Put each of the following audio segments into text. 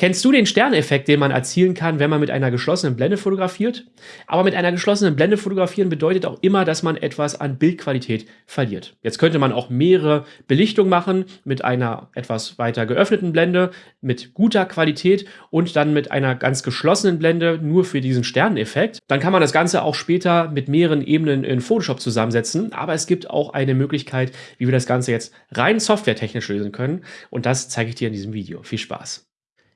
Kennst du den Sterneffekt, den man erzielen kann, wenn man mit einer geschlossenen Blende fotografiert? Aber mit einer geschlossenen Blende fotografieren bedeutet auch immer, dass man etwas an Bildqualität verliert. Jetzt könnte man auch mehrere Belichtungen machen mit einer etwas weiter geöffneten Blende mit guter Qualität und dann mit einer ganz geschlossenen Blende nur für diesen Sterneffekt. Dann kann man das Ganze auch später mit mehreren Ebenen in Photoshop zusammensetzen. Aber es gibt auch eine Möglichkeit, wie wir das Ganze jetzt rein softwaretechnisch lösen können. Und das zeige ich dir in diesem Video. Viel Spaß!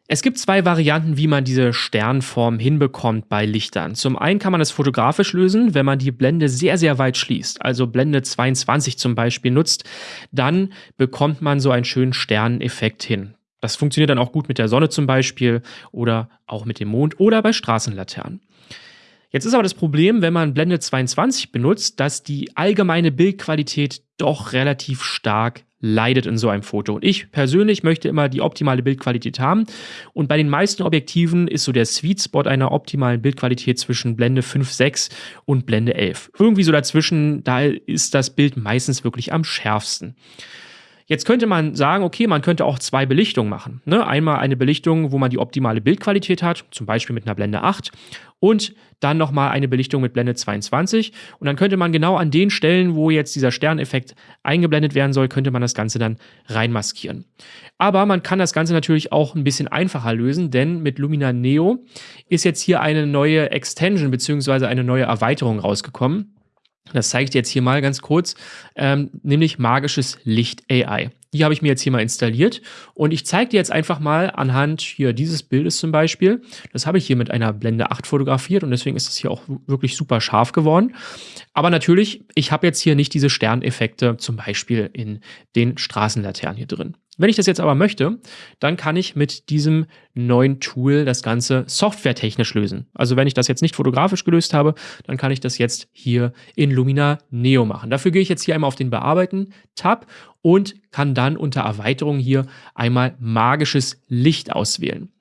Es gibt zwei Varianten, wie man diese Sternform hinbekommt bei Lichtern. Zum einen kann man es fotografisch lösen, wenn man die Blende sehr, sehr weit schließt, also Blende 22 zum Beispiel nutzt, dann bekommt man so einen schönen Sterneffekt hin. Das funktioniert dann auch gut mit der Sonne zum Beispiel oder auch mit dem Mond oder bei Straßenlaternen. Jetzt ist aber das Problem, wenn man Blende 22 benutzt, dass die allgemeine Bildqualität doch relativ stark leidet in so einem Foto. Und ich persönlich möchte immer die optimale Bildqualität haben. Und bei den meisten Objektiven ist so der Sweet Spot einer optimalen Bildqualität zwischen Blende 5.6 und Blende 11. Irgendwie so dazwischen, da ist das Bild meistens wirklich am schärfsten. Jetzt könnte man sagen, okay, man könnte auch zwei Belichtungen machen. Ne? Einmal eine Belichtung, wo man die optimale Bildqualität hat, zum Beispiel mit einer Blende 8 und dann nochmal eine Belichtung mit Blende 22 und dann könnte man genau an den Stellen, wo jetzt dieser Sterneffekt eingeblendet werden soll, könnte man das Ganze dann reinmaskieren. Aber man kann das Ganze natürlich auch ein bisschen einfacher lösen, denn mit Lumina Neo ist jetzt hier eine neue Extension bzw. eine neue Erweiterung rausgekommen. Das zeige ich dir jetzt hier mal ganz kurz, ähm, nämlich magisches Licht AI. Die habe ich mir jetzt hier mal installiert und ich zeige dir jetzt einfach mal anhand hier dieses Bildes zum Beispiel. Das habe ich hier mit einer Blende 8 fotografiert und deswegen ist es hier auch wirklich super scharf geworden. Aber natürlich, ich habe jetzt hier nicht diese Sterneffekte zum Beispiel in den Straßenlaternen hier drin. Wenn ich das jetzt aber möchte, dann kann ich mit diesem neuen Tool das Ganze softwaretechnisch lösen. Also wenn ich das jetzt nicht fotografisch gelöst habe, dann kann ich das jetzt hier in Lumina Neo machen. Dafür gehe ich jetzt hier einmal auf den Bearbeiten-Tab und kann dann unter Erweiterung hier einmal magisches Licht auswählen.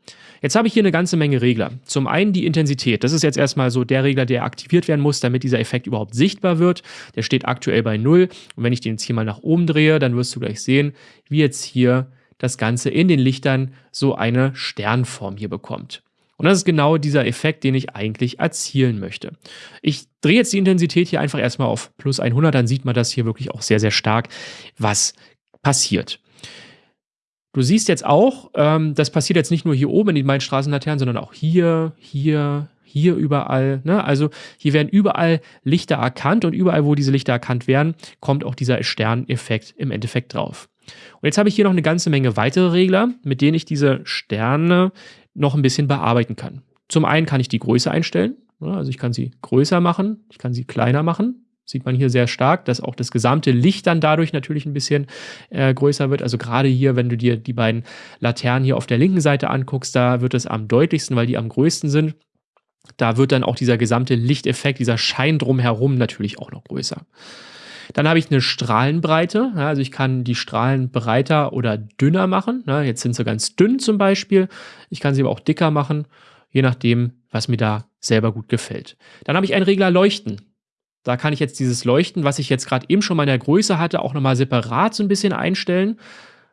Jetzt habe ich hier eine ganze Menge Regler. Zum einen die Intensität. Das ist jetzt erstmal so der Regler, der aktiviert werden muss, damit dieser Effekt überhaupt sichtbar wird. Der steht aktuell bei 0. Und wenn ich den jetzt hier mal nach oben drehe, dann wirst du gleich sehen, wie jetzt hier das Ganze in den Lichtern so eine Sternform hier bekommt. Und das ist genau dieser Effekt, den ich eigentlich erzielen möchte. Ich drehe jetzt die Intensität hier einfach erstmal auf plus 100, dann sieht man das hier wirklich auch sehr, sehr stark, was passiert. Du siehst jetzt auch, ähm, das passiert jetzt nicht nur hier oben in den beiden Straßenlaternen, sondern auch hier, hier, hier überall. Ne? Also hier werden überall Lichter erkannt und überall, wo diese Lichter erkannt werden, kommt auch dieser Sterneffekt im Endeffekt drauf. Und jetzt habe ich hier noch eine ganze Menge weitere Regler, mit denen ich diese Sterne noch ein bisschen bearbeiten kann. Zum einen kann ich die Größe einstellen. Ne? Also ich kann sie größer machen, ich kann sie kleiner machen. Sieht man hier sehr stark, dass auch das gesamte Licht dann dadurch natürlich ein bisschen äh, größer wird. Also gerade hier, wenn du dir die beiden Laternen hier auf der linken Seite anguckst, da wird es am deutlichsten, weil die am größten sind. Da wird dann auch dieser gesamte Lichteffekt, dieser Schein drumherum natürlich auch noch größer. Dann habe ich eine Strahlenbreite. also ich kann die Strahlen breiter oder dünner machen. jetzt sind sie ganz dünn zum Beispiel. Ich kann sie aber auch dicker machen, je nachdem, was mir da selber gut gefällt. Dann habe ich einen Regler Leuchten. Da kann ich jetzt dieses Leuchten, was ich jetzt gerade eben schon mal in der Größe hatte, auch nochmal separat so ein bisschen einstellen.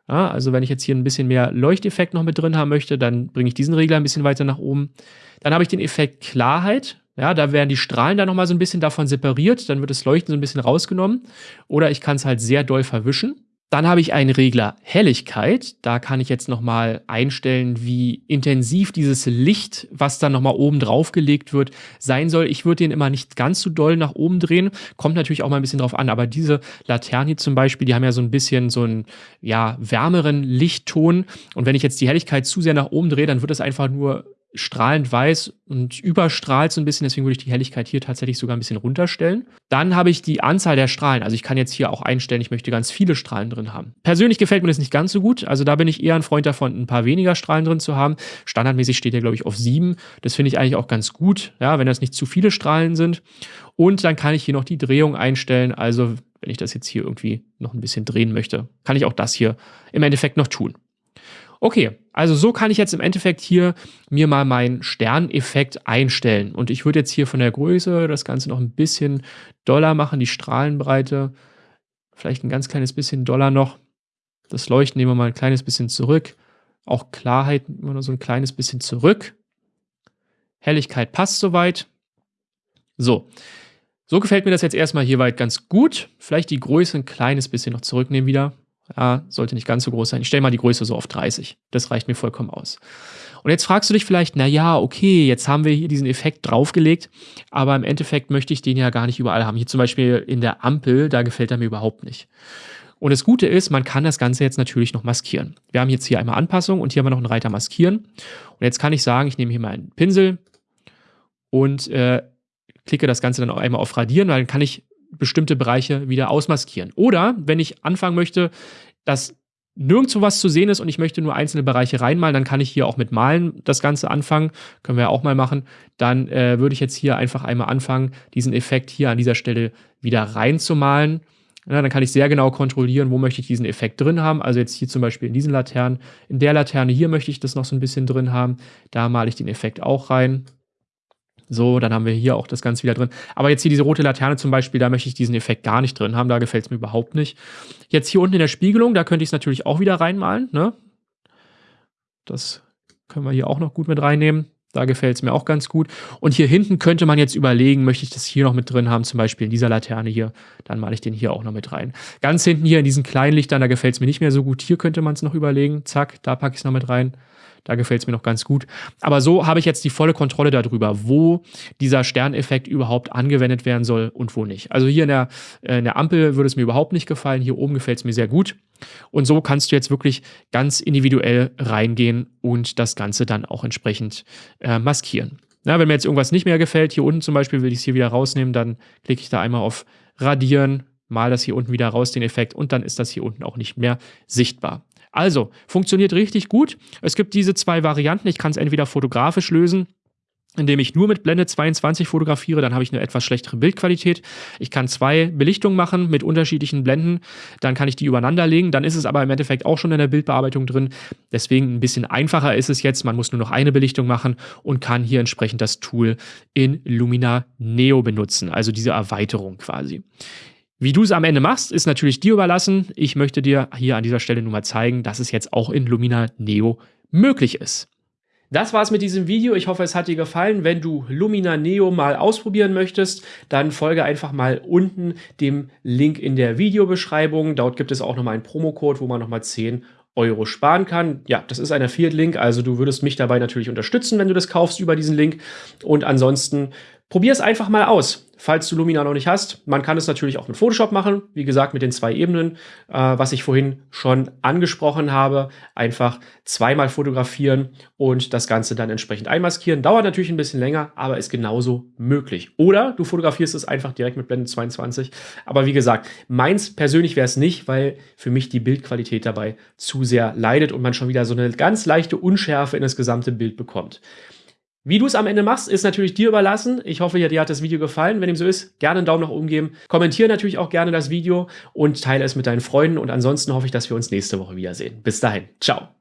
Ja, also wenn ich jetzt hier ein bisschen mehr Leuchteffekt noch mit drin haben möchte, dann bringe ich diesen Regler ein bisschen weiter nach oben. Dann habe ich den Effekt Klarheit. Ja, da werden die Strahlen dann nochmal so ein bisschen davon separiert. Dann wird das Leuchten so ein bisschen rausgenommen. Oder ich kann es halt sehr doll verwischen. Dann habe ich einen Regler Helligkeit. Da kann ich jetzt nochmal einstellen, wie intensiv dieses Licht, was dann nochmal oben drauf gelegt wird, sein soll. Ich würde den immer nicht ganz so doll nach oben drehen. Kommt natürlich auch mal ein bisschen drauf an. Aber diese Laternen hier zum Beispiel, die haben ja so ein bisschen so einen ja, wärmeren Lichtton. Und wenn ich jetzt die Helligkeit zu sehr nach oben drehe, dann wird das einfach nur strahlend weiß und überstrahlt so ein bisschen, deswegen würde ich die Helligkeit hier tatsächlich sogar ein bisschen runterstellen. Dann habe ich die Anzahl der Strahlen, also ich kann jetzt hier auch einstellen, ich möchte ganz viele Strahlen drin haben. Persönlich gefällt mir das nicht ganz so gut, also da bin ich eher ein Freund davon, ein paar weniger Strahlen drin zu haben. Standardmäßig steht der, glaube ich, auf sieben. Das finde ich eigentlich auch ganz gut, ja, wenn das nicht zu viele Strahlen sind. Und dann kann ich hier noch die Drehung einstellen, also wenn ich das jetzt hier irgendwie noch ein bisschen drehen möchte, kann ich auch das hier im Endeffekt noch tun. Okay, also so kann ich jetzt im Endeffekt hier mir mal meinen Sterneffekt einstellen. Und ich würde jetzt hier von der Größe das Ganze noch ein bisschen doller machen, die Strahlenbreite. Vielleicht ein ganz kleines bisschen doller noch. Das Leuchten nehmen wir mal ein kleines bisschen zurück. Auch Klarheit immer nur so ein kleines bisschen zurück. Helligkeit passt soweit. So. So gefällt mir das jetzt erstmal hier weit ganz gut. Vielleicht die Größe ein kleines bisschen noch zurücknehmen wieder. Ja, sollte nicht ganz so groß sein. Ich stelle mal die Größe so auf 30. Das reicht mir vollkommen aus. Und jetzt fragst du dich vielleicht, na ja, okay, jetzt haben wir hier diesen Effekt draufgelegt, aber im Endeffekt möchte ich den ja gar nicht überall haben. Hier zum Beispiel in der Ampel, da gefällt er mir überhaupt nicht. Und das Gute ist, man kann das Ganze jetzt natürlich noch maskieren. Wir haben jetzt hier einmal Anpassung und hier haben wir noch einen Reiter maskieren. Und jetzt kann ich sagen, ich nehme hier mal einen Pinsel und äh, klicke das Ganze dann auch einmal auf Radieren, weil dann kann ich bestimmte Bereiche wieder ausmaskieren. Oder wenn ich anfangen möchte, dass nirgendwo was zu sehen ist und ich möchte nur einzelne Bereiche reinmalen, dann kann ich hier auch mit Malen das Ganze anfangen. Können wir ja auch mal machen. Dann äh, würde ich jetzt hier einfach einmal anfangen, diesen Effekt hier an dieser Stelle wieder reinzumalen. Ja, dann kann ich sehr genau kontrollieren, wo möchte ich diesen Effekt drin haben. Also jetzt hier zum Beispiel in diesen Laternen. In der Laterne hier möchte ich das noch so ein bisschen drin haben. Da male ich den Effekt auch rein. So, dann haben wir hier auch das Ganze wieder drin. Aber jetzt hier diese rote Laterne zum Beispiel, da möchte ich diesen Effekt gar nicht drin haben. Da gefällt es mir überhaupt nicht. Jetzt hier unten in der Spiegelung, da könnte ich es natürlich auch wieder reinmalen. Ne? Das können wir hier auch noch gut mit reinnehmen. Da gefällt es mir auch ganz gut. Und hier hinten könnte man jetzt überlegen, möchte ich das hier noch mit drin haben, zum Beispiel in dieser Laterne hier, dann male ich den hier auch noch mit rein. Ganz hinten hier in diesen kleinen Lichtern, da gefällt es mir nicht mehr so gut. Hier könnte man es noch überlegen. Zack, da packe ich es noch mit rein. Da gefällt es mir noch ganz gut. Aber so habe ich jetzt die volle Kontrolle darüber, wo dieser Sterneffekt überhaupt angewendet werden soll und wo nicht. Also hier in der, äh, in der Ampel würde es mir überhaupt nicht gefallen. Hier oben gefällt es mir sehr gut. Und so kannst du jetzt wirklich ganz individuell reingehen und das Ganze dann auch entsprechend äh, maskieren. Na, wenn mir jetzt irgendwas nicht mehr gefällt, hier unten zum Beispiel will ich es hier wieder rausnehmen, dann klicke ich da einmal auf Radieren, mal das hier unten wieder raus, den Effekt, und dann ist das hier unten auch nicht mehr sichtbar. Also, funktioniert richtig gut. Es gibt diese zwei Varianten. Ich kann es entweder fotografisch lösen, indem ich nur mit Blende 22 fotografiere, dann habe ich eine etwas schlechtere Bildqualität. Ich kann zwei Belichtungen machen mit unterschiedlichen Blenden, dann kann ich die übereinander legen, dann ist es aber im Endeffekt auch schon in der Bildbearbeitung drin. Deswegen ein bisschen einfacher ist es jetzt, man muss nur noch eine Belichtung machen und kann hier entsprechend das Tool in Lumina Neo benutzen, also diese Erweiterung quasi. Wie du es am Ende machst, ist natürlich dir überlassen. Ich möchte dir hier an dieser Stelle nur mal zeigen, dass es jetzt auch in Lumina Neo möglich ist. Das war's mit diesem Video. Ich hoffe, es hat dir gefallen. Wenn du Lumina Neo mal ausprobieren möchtest, dann folge einfach mal unten dem Link in der Videobeschreibung. Dort gibt es auch nochmal einen Promocode, wo man nochmal 10 Euro sparen kann. Ja, das ist ein Affiliate-Link, also du würdest mich dabei natürlich unterstützen, wenn du das kaufst über diesen Link. Und ansonsten probier es einfach mal aus falls du Lumina noch nicht hast. Man kann es natürlich auch mit Photoshop machen, wie gesagt mit den zwei Ebenen, äh, was ich vorhin schon angesprochen habe. Einfach zweimal fotografieren und das Ganze dann entsprechend einmaskieren. Dauert natürlich ein bisschen länger, aber ist genauso möglich. Oder du fotografierst es einfach direkt mit Blende 22. Aber wie gesagt, meins persönlich wäre es nicht, weil für mich die Bildqualität dabei zu sehr leidet und man schon wieder so eine ganz leichte Unschärfe in das gesamte Bild bekommt. Wie du es am Ende machst, ist natürlich dir überlassen. Ich hoffe, dir hat das Video gefallen. Wenn dem so ist, gerne einen Daumen nach oben geben. Kommentiere natürlich auch gerne das Video und teile es mit deinen Freunden. Und ansonsten hoffe ich, dass wir uns nächste Woche wiedersehen. Bis dahin. Ciao.